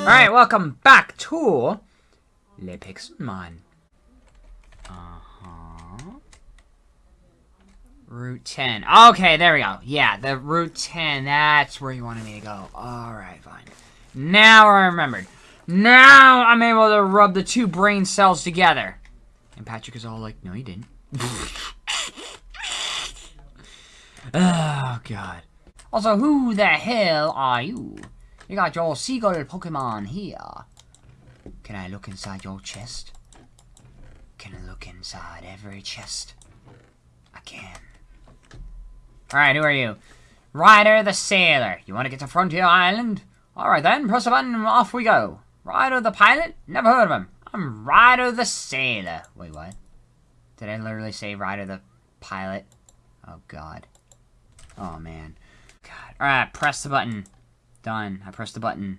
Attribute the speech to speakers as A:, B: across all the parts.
A: Alright, welcome back to Le Pixelmon. Uh-huh. Route 10. Okay, there we go. Yeah, the Route 10. That's where you wanted me to go. Alright, fine. Now I remembered. Now I'm able to rub the two brain cells together. And Patrick is all like, no, you didn't. oh, God. Also, who the hell are you? You got your seagull Pokemon here. Can I look inside your chest? Can I look inside every chest? I can. Alright, who are you? Ryder the Sailor. You want to get to Frontier Island? Alright then, press a button and off we go. Ryder the Pilot? Never heard of him. I'm Ryder the Sailor. Wait, what? Did I literally say Ryder the Pilot? Oh, God. Oh, man. God. Alright, press the button. Done. I pressed the button.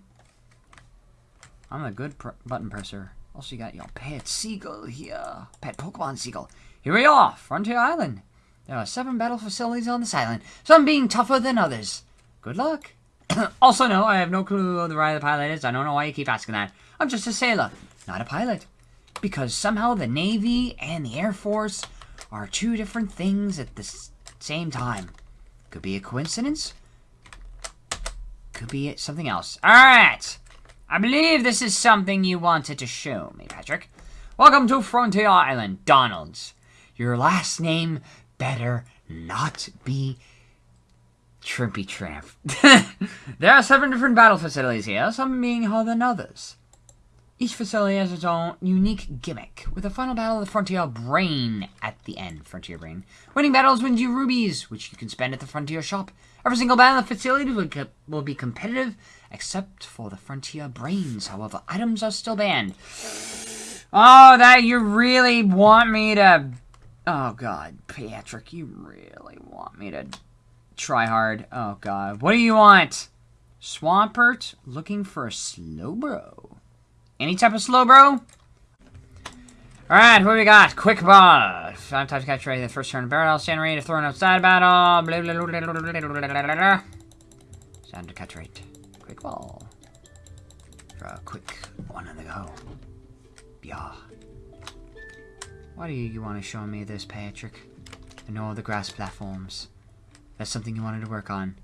A: I'm a good pr button presser. Also, you got your pet seagull here. Pet Pokemon seagull. Here we are, Frontier Island. There are seven battle facilities on this island, some being tougher than others. Good luck. also, no, I have no clue who the Ryder the pilot is. I don't know why you keep asking that. I'm just a sailor, not a pilot. Because somehow the Navy and the Air Force are two different things at the same time. Could be a coincidence. Could be something else. Alright! I believe this is something you wanted to show me, Patrick. Welcome to Frontier Island, Donalds. Your last name better not be Trimpy Tramp. there are seven different battle facilities here, some being harder than others. Each facility has its own unique gimmick, with the final battle of the Frontier Brain at the end. Frontier Brain. Winning battles wins you rubies, which you can spend at the Frontier Shop. Every single battle in the facility will, will be competitive, except for the Frontier Brains. However, items are still banned. Oh, that you really want me to... Oh, God. Patrick, you really want me to try hard. Oh, God. What do you want? Swampert looking for a Slowbro. Any type of Slowbro? Alright, what we got? Quick ball. Five times catch rate the first turn barrel. Stand ready to throw outside battle. Blah, to catch rate. Quick ball. For a quick one on the go. Yeah. Why do you, you want to show me this, Patrick? I know the grass platforms. That's something you wanted to work on.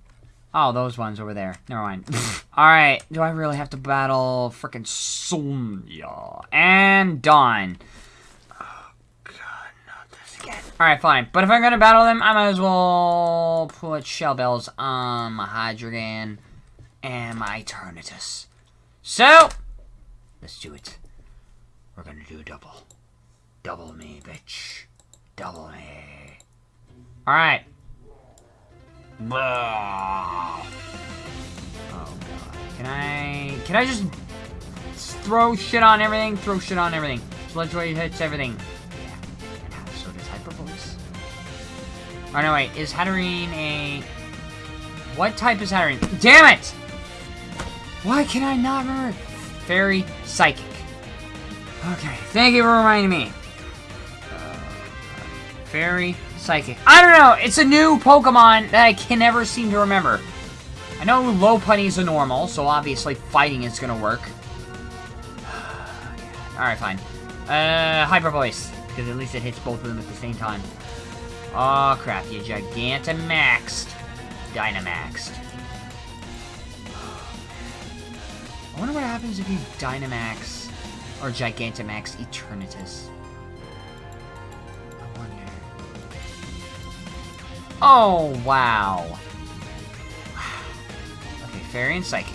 A: Oh, those ones over there. Never mind. Alright, do I really have to battle frickin' Sonia? And Dawn. Oh, God, not this again. Alright, fine. But if I'm gonna battle them, I might as well put Shell Bells on my Hydreigon and my Eternatus. So, let's do it. We're gonna do a double. Double me, bitch. Double me. Alright. Oh god. Can I... Can I just throw shit on everything? Throw shit on everything. Sludge Wave hits everything. Oh no, wait. Is Hatterene a... What type is Hatterene? Damn it! Why can I not remember? Fairy Psychic. Okay, thank you for reminding me. Uh, fairy Psychic. I don't know. It's a new Pokemon that I can never seem to remember. I know Lopunny's a normal, so obviously fighting is to work. Alright, fine. Uh, Hyper Voice. Because at least it hits both of them at the same time. Oh, crap. You Gigantamaxed. Dynamaxed. I wonder what happens if you Dynamax or Gigantamax Eternatus. Oh, wow. Okay, Fairy and Psychic.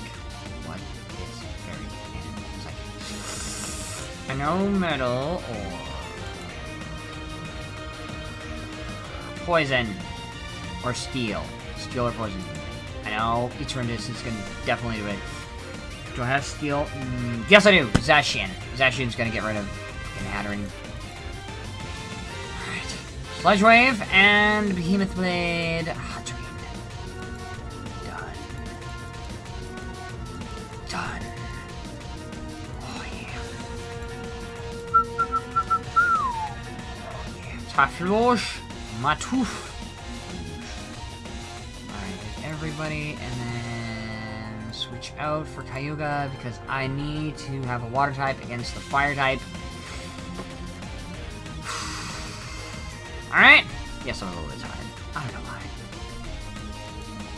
A: What is Fairy and Psychic? I know Metal or... Poison. Or Steel. Steel or Poison. I know Eternatus is to definitely do it. Do I have Steel? Mm, yes, I do! Zacian. Zacian's going to get rid of Hatterene. Sludge Wave and Behemoth Blade. Hot Done. Done. Oh yeah. Oh yeah. Matoof. Alright, everybody, and then switch out for Kyogre because I need to have a water type against the fire type. Alright. Yes, I'm a little bit tired. I don't know why.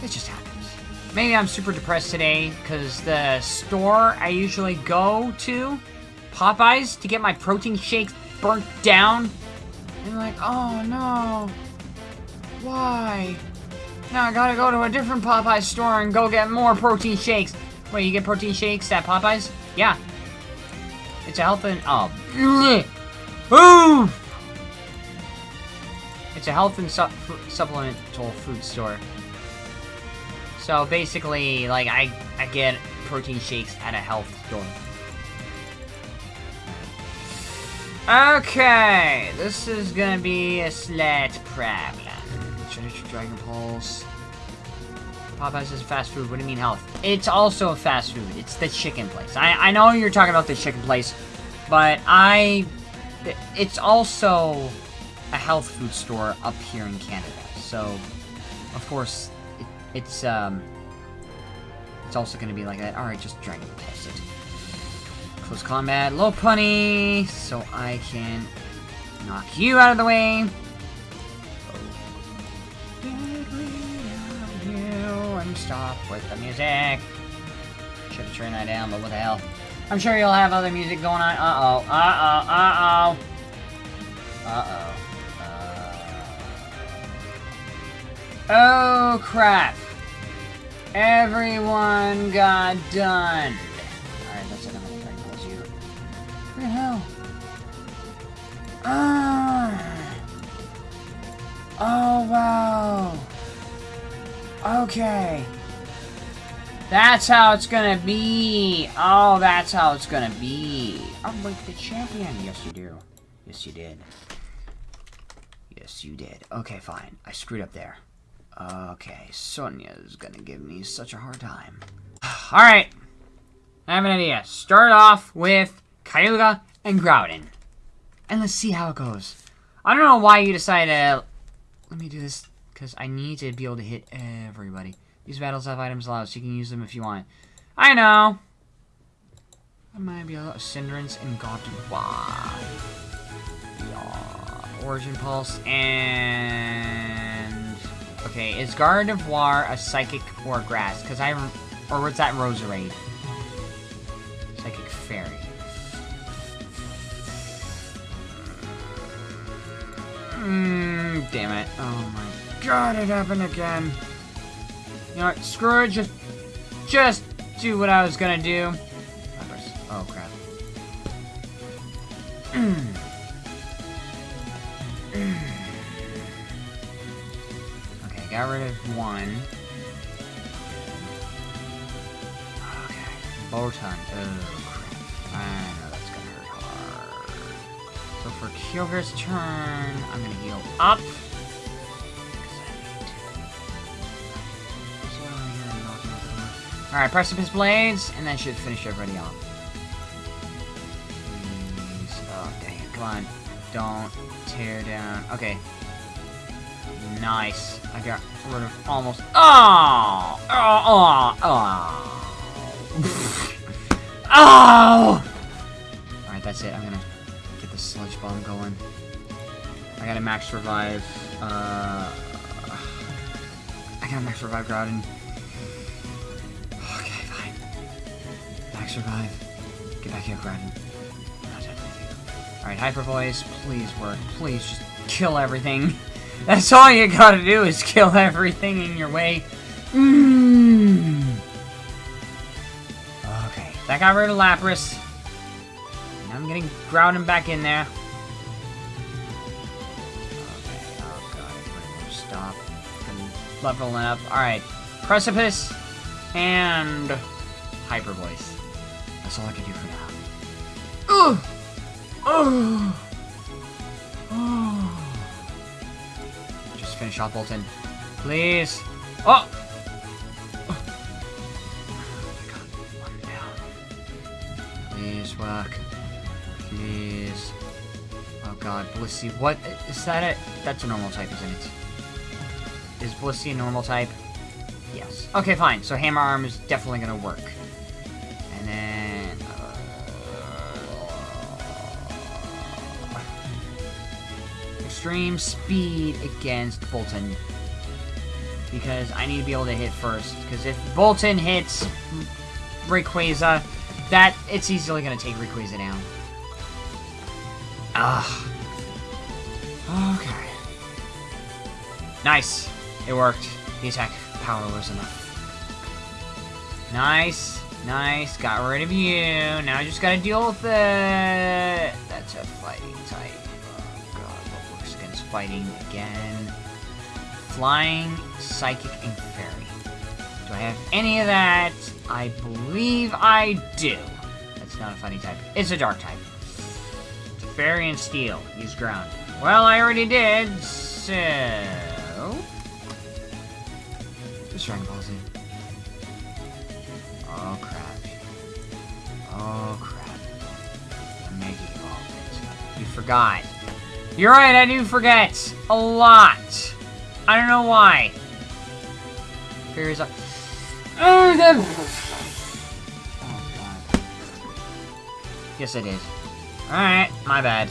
A: It just happens. Maybe I'm super depressed today because the store I usually go to, Popeyes, to get my protein shakes burnt down. And like, oh no. Why? Now I gotta go to a different Popeyes store and go get more protein shakes. Wait, you get protein shakes at Popeyes? Yeah. It's a health and... Oh. Ooh! It's a health and su supplemental food store. So basically, like, I, I get protein shakes at a health store. Okay, this is gonna be a slight problem. Signature Dragon Pulse. Popeyes is fast food. What do you mean health? It's also a fast food. It's the chicken place. I, I know you're talking about the chicken place, but I... It's also a health food store up here in Canada. So, of course, it, it's, um... It's also to be like that. Alright, just Dragon Pulse it. Close combat, Lopunny, so I can knock you out of the way. and stop with the music. Should have turned that down, but what the hell. I'm sure you'll have other music going on. Uh-oh, uh-oh, uh-oh. Uh-oh. Uh... Oh, crap. Everyone got done. Ah. Oh, wow. Okay. That's how it's gonna be. Oh, that's how it's gonna be. I'm like the champion. Yes, you do. Yes, you did. Yes, you did. Okay, fine. I screwed up there. Okay, Sonia's gonna give me such a hard time. Alright. I have an idea. Start off with Kyogre and Groudon. And let's see how it goes. I don't know why you decided to... Let me do this because I need to be able to hit everybody. These battles have items allowed, so you can use them if you want. I know! I might be a Cinderace and Gardevoir. Yeah. Origin Pulse and... Okay, is Gardevoir a Psychic or Grass? Because I... Or what's that Roserade? Psychic Fairy. Mmm, damn it. Oh my god, it happened again. You know what, screw it, just, just do what I was gonna do. Oh, crap. Hmm. okay, got rid of one. Okay, Botan. Oh, crap. Kyogre's turn, I'm gonna heal up. Alright, Precipice Blades, and that should finish everybody off. Please. Oh, dang. Come on. Don't tear down. Okay. Nice. I got rid of almost... Oh! Oh! Oh! Oh! oh! Alright, that's it. I'm gonna Sludge Bomb going. I got a max revive. Uh... I got a max revive Groudon. revive. Get back here, Groudon. Alright, Hyper Voice, please work. Please just kill everything. That's all you gotta do is kill everything in your way. Mm. Okay, that got rid of Lapras. I'm getting Groudon back in there. Okay, oh god, stop. Leveling up. Alright, Precipice and Hyper Voice. That's all I can do for now. Ugh! Oh! Just finish off Bolton. Please! Oh! oh. One down. Please work. Please. Oh god, Blissey. What? Is that it? That's a normal type, isn't it? Is Blissey a normal type? Yes. Okay, fine. So hammer arm is definitely gonna work. And then... Uh, extreme speed against Bolton. Because I need to be able to hit first. Because if Bolton hits Rayquaza, that, it's easily gonna take Rayquaza down. Ah. Okay. Nice. It worked. The attack power was enough. Nice. Nice. Got rid of you. Now I just gotta deal with it. That's a fighting type. Oh god, what works against fighting again? Flying, psychic, and fairy. Do I have any of that? I believe I do. That's not a funny type. It's a dark type. Fairy and steel. Use ground. Well, I already did, so... Just Dragon Ball Z. Oh, crap. Oh, crap. I'm making all. You forgot. You're right, I do forget. A lot. I don't know why. Fairy's up. Oh, God. Yes, I did. Alright, my bad.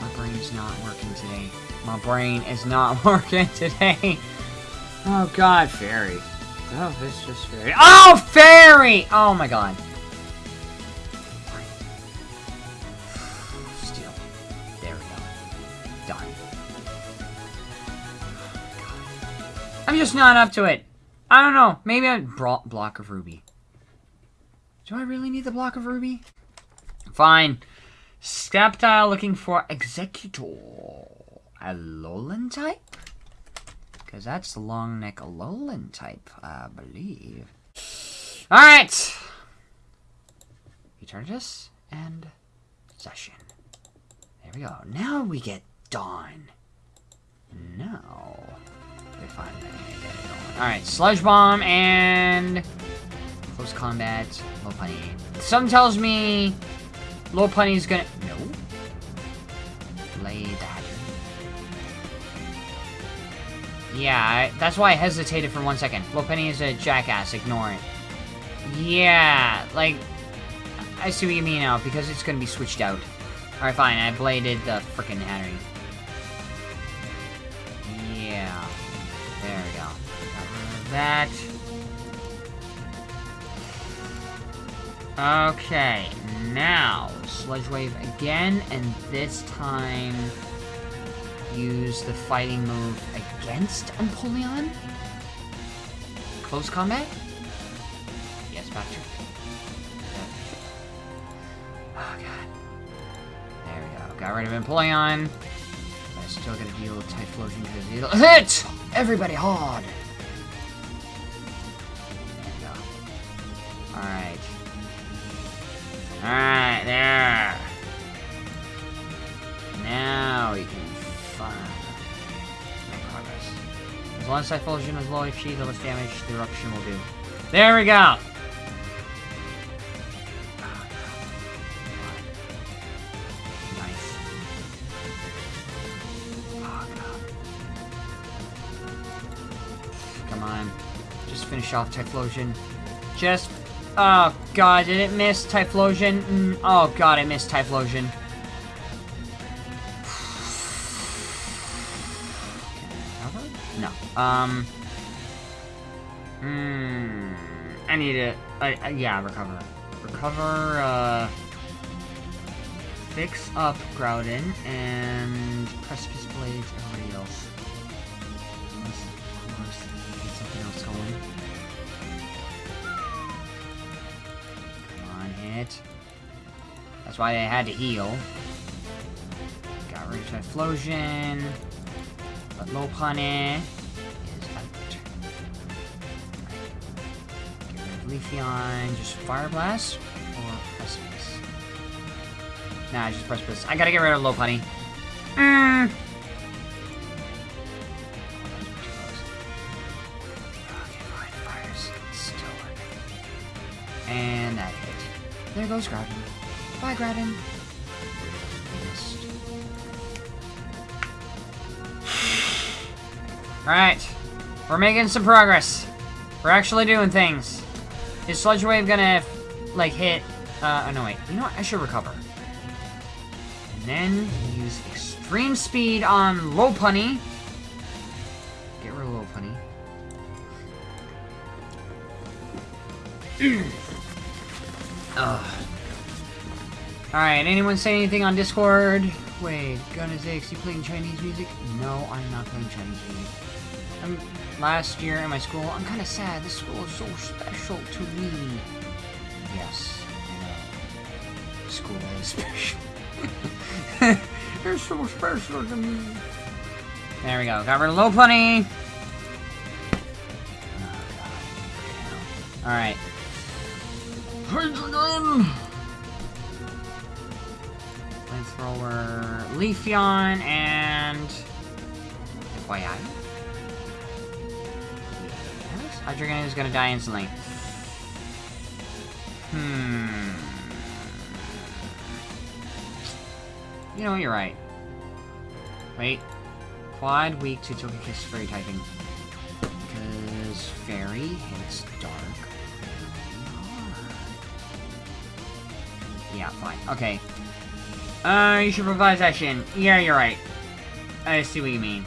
A: My brain's not working today. My brain is not working today. Oh god, fairy. Oh, it's just fairy. Oh, fairy! Oh my god. Steel. There we go. Done. I'm just not up to it. I don't know. Maybe I brought block of ruby. Do I really need the block of ruby? Fine. Sceptile looking for Exeggutor. A Alolan type? Because that's the long neck Alolan type, I believe. Alright! Eternatus and Zacian. There we go. Now we get Dawn. Now. We get it. Alright, Sludge Bomb and close combat, Lopunny. Some tells me Lopunny's gonna... No. Lay that. Yeah, I, that's why I hesitated for one second. Lopunny is a jackass, ignore it. Yeah, like... I see what you mean now, because it's gonna be switched out. Alright, fine, I bladed the frickin' Hattery. Yeah. There we go. That. Okay, now, Sludge Wave again, and this time use the fighting move against Empoleon? Close combat? Yes, Patrick. Oh, God. There we go. Got rid of Empoleon. I still gotta deal with Typhlosion because it'll hit everybody hard. There we go. Alright. Alright, there. Now we can find make progress. As long as Typhlosion is low HP, the less damage the eruption will do. There we go! Nice. Oh, God. Come on. Just finish off Typhlosion. Just... Oh, God, did it miss Typhlosion? Mm, oh, God, I missed Typhlosion. No. Um... Hmm... I need to... I, I, yeah, recover. Recover, uh... Fix up Groudon, and Precipice Blades, everybody else. Hit. That's why they had to heal. Got rid of Typhlosion. But Lopunny is out. Get rid of Leafeon. Just Fire Blast or Precipice? Nah, just Precipice. I gotta get rid of Lopunny. Mm. And that. There goes Groudon. Bye, Groudon. Alright. We're making some progress. We're actually doing things. Is Sludge Wave gonna, like, hit... Uh, oh, no, wait. You know what? I should recover. And then use Extreme Speed on Lopunny. Get rid of Lopunny. Ugh. Alright, anyone say anything on Discord? Wait, Gunna Zix, you playing Chinese music? No, I'm not playing Chinese music. I'm, last year in my school, I'm kind of sad. This school is so special to me. Yes, I know. School is special. They're so special to me. There we go. Got rid of Lopunny. Alright. Hydreigon! Flamethrower, Leafeon, and... FYI. Yes, Hydreigon is gonna die instantly. Hmm... You know, you're right. Wait. Quad weak to Togekiss Fairy typing. Because Fairy hits Dark Yeah, fine. Okay. Uh, you should revive Zacian. Yeah, you're right. I see what you mean.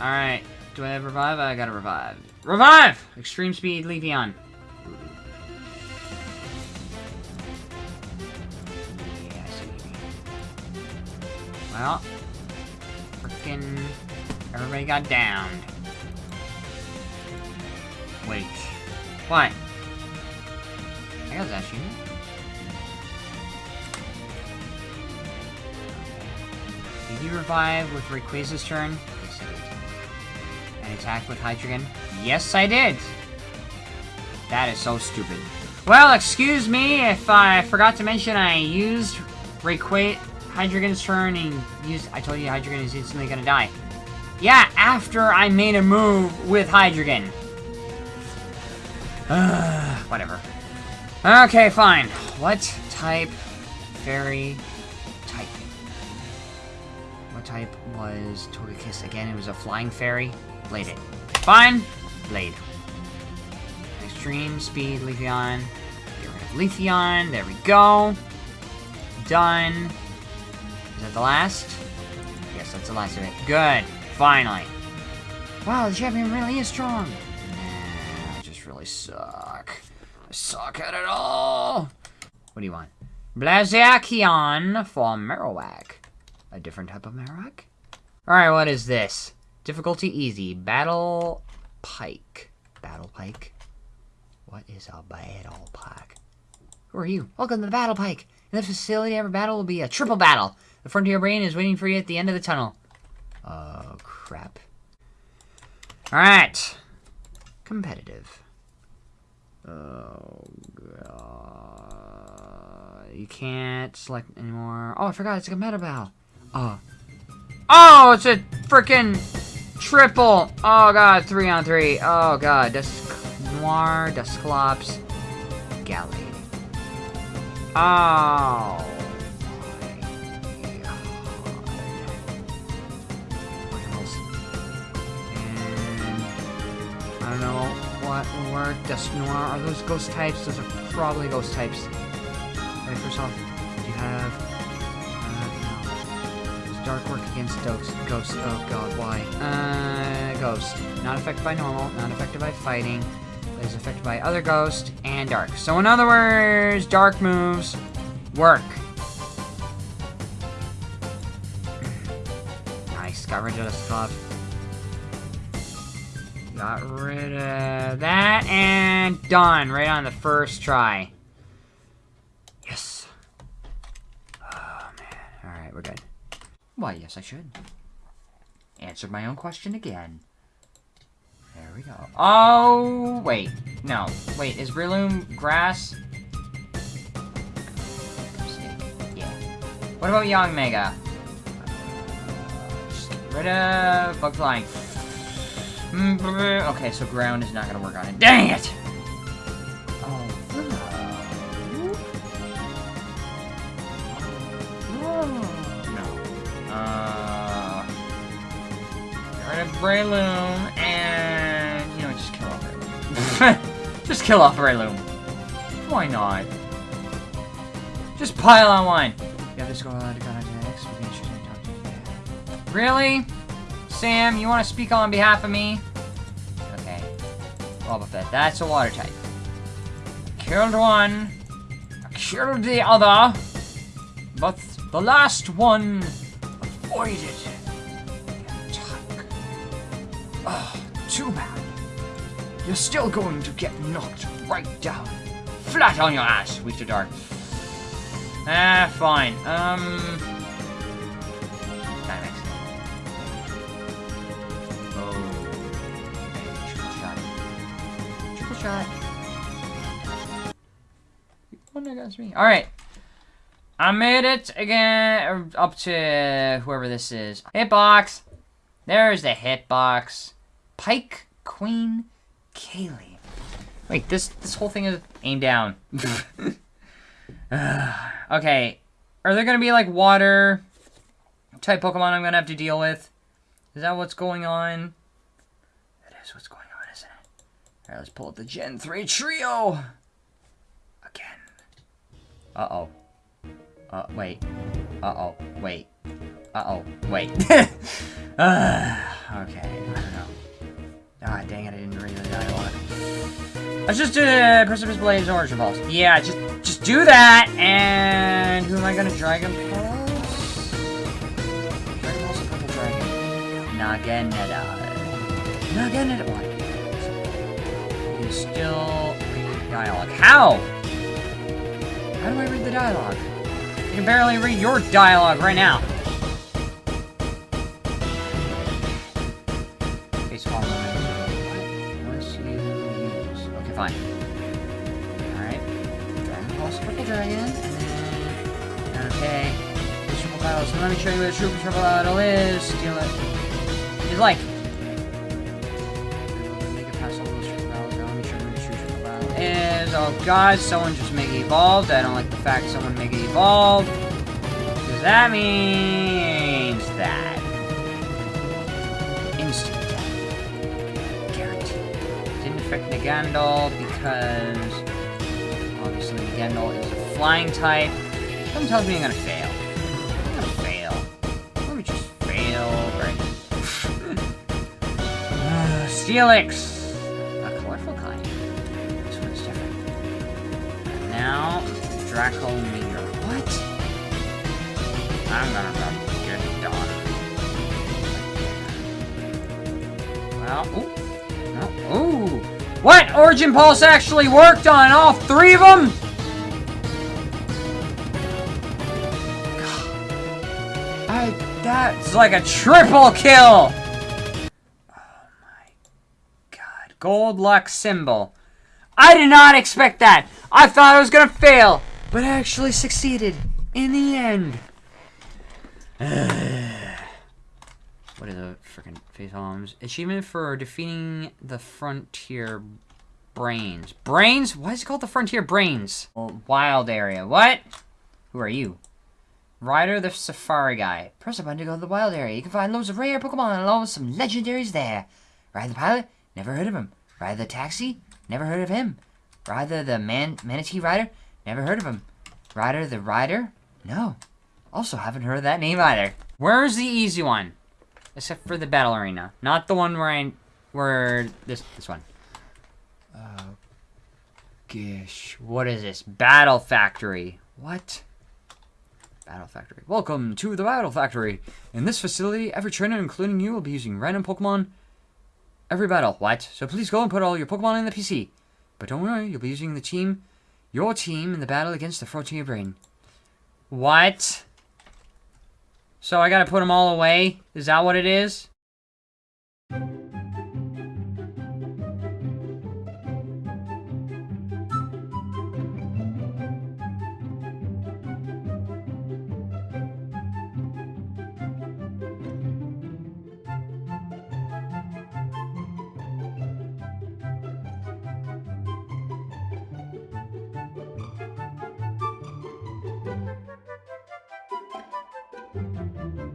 A: Alright. Do I have revive? I gotta revive. Revive! Extreme speed, Leafeon. Yeah, I see what you mean. Well. Frickin' everybody got downed. Wait. What? I got that shooting. You revive with Rayquaza's turn? Yes, I did. And attack with Hydreigon? Yes, I did! That is so stupid. Well, excuse me if I forgot to mention I used Rayquaza Hydreigon's turn and used- I told you Hydreigon is instantly gonna die. Yeah, after I made a move with Hydreigon. whatever. Okay, fine. What type fairy type was Togekiss. Again, it was a flying fairy. Blade it. Fine. Blade. Extreme speed, Leafeon. Get rid of Leafeon. There we go. Done. Is that the last? Yes, that's the last of it. Good. Finally. Wow, the champion really is strong. Nah, I just really suck. I suck at it all. What do you want? Blaziken for Marowak. A different type of Marowak? Alright, what is this? Difficulty easy. Battle Pike. Battle Pike? What is a Battle Pike? Who are you? Welcome to the Battle Pike. In this facility, every battle will be a triple battle. The Frontier Brain is waiting for you at the end of the tunnel. Oh, crap. Alright. Competitive. Oh, God. You can't select anymore. Oh, I forgot. It's a competitive battle. Oh. Oh, it's a freaking triple. Oh, God. Three on three. Oh, God. Dusknoir, Dusclops, Gallade. Oh. I don't know what work. Dusknoir. Are those ghost types? Those are probably ghost types. Alright, first off, do you have Dark work against Ghost. Oh god, why? Uh, Ghost. Not affected by normal, not affected by fighting. But is affected by other Ghost and Dark. So in other words, Dark moves work. nice. Got rid of the stuff. Got rid of that and done. Right on the first try. Yes. Oh man. Alright, we're good. Why, yes, I should. Answered my own question again. There we go. Oh, wait. No. Wait, is Breloom grass? Yeah. What about Yanmega? Just get rid of bug flying. Mm, okay, so ground is not gonna work on it. Dang it! Breloom, and, you know, just kill off Breloom.
B: Just kill off Breloom. Why not? Just pile on one.
A: Go uh, to go to next. Talk to you.
B: Really? Sam, you want to speak on behalf of me? Okay. Wobbuffet, that's a water type. Killed one. Killed the other. But the last one avoided. Oh, too bad. You're still going to get knocked right down. Flat on your ass, to dark. Ah, fine. Um... Dynamax. Oh. Triple shot. Triple shot. One against me. Alright. I made it again up to whoever this is. Hitbox. There's the hitbox. Pike Queen Kaylee. Wait, this this whole thing is aim down. okay. Are there gonna be like water type Pokemon I'm gonna have to deal with? Is that what's going on? That is what's going on, isn't it? Alright, let's pull up the Gen 3 trio! Again. Uh-oh. Uh, wait. Uh-oh. Wait. Uh-oh. Wait. uh, okay, I don't know. Ah, dang it, I didn't read the dialogue. Let's just do uh, Precipice Blades Origin Pulse. Yeah, just just do that, and who am I gonna Dragon Pulse? Dragon Pulse Purple Dragon? Naganeta. Naganeta. What? You still read the dialogue. How? How do I read the dialogue? I can barely read your dialogue right now. Show you what a triple battle is. Steal it. He's like. Is. Oh god, someone just it evolved. I don't like the fact someone it evolved. Because that means that. Instant death. Guaranteed. Didn't affect Naganadel because obviously Naganadel is a flying type. Something tells me I'm gonna fail. Steelix. A colorful kind. This one's different. And now, Draco Meteor. What? I'm gonna get done. Well, ooh. No. Ooh! What? Origin Pulse actually worked on all three of them? I, that's like a triple kill! Gold luck symbol. I did not expect that! I thought I was gonna fail, but I actually succeeded in the end. what are the freaking face palms? Achievement for defeating the frontier brains. Brains? Why is it called the frontier brains? Well, wild area. What? Who are you? Ryder the Safari Guy. Press a button to go to the wild area. You can find loads of rare Pokemon along with some legendaries there. Ryder the Pilot? Never heard of him. Ryder the Taxi? Never heard of him. Ryder the Man Manatee Rider? Never heard of him. Rider the Rider? No. Also haven't heard of that name either. Where's the easy one? Except for the battle arena. Not the one where I... Where... This, this one. Oh... Gish. What is this? Battle Factory. What? Battle Factory. Welcome to the Battle Factory. In this facility, every trainer, including you, will be using random Pokemon every battle. What? So please go and put all your Pokemon in the PC. But don't worry, you'll be using the team, your team, in the battle against the Frontier Brain. What? So I gotta put them all away? Is that what it is?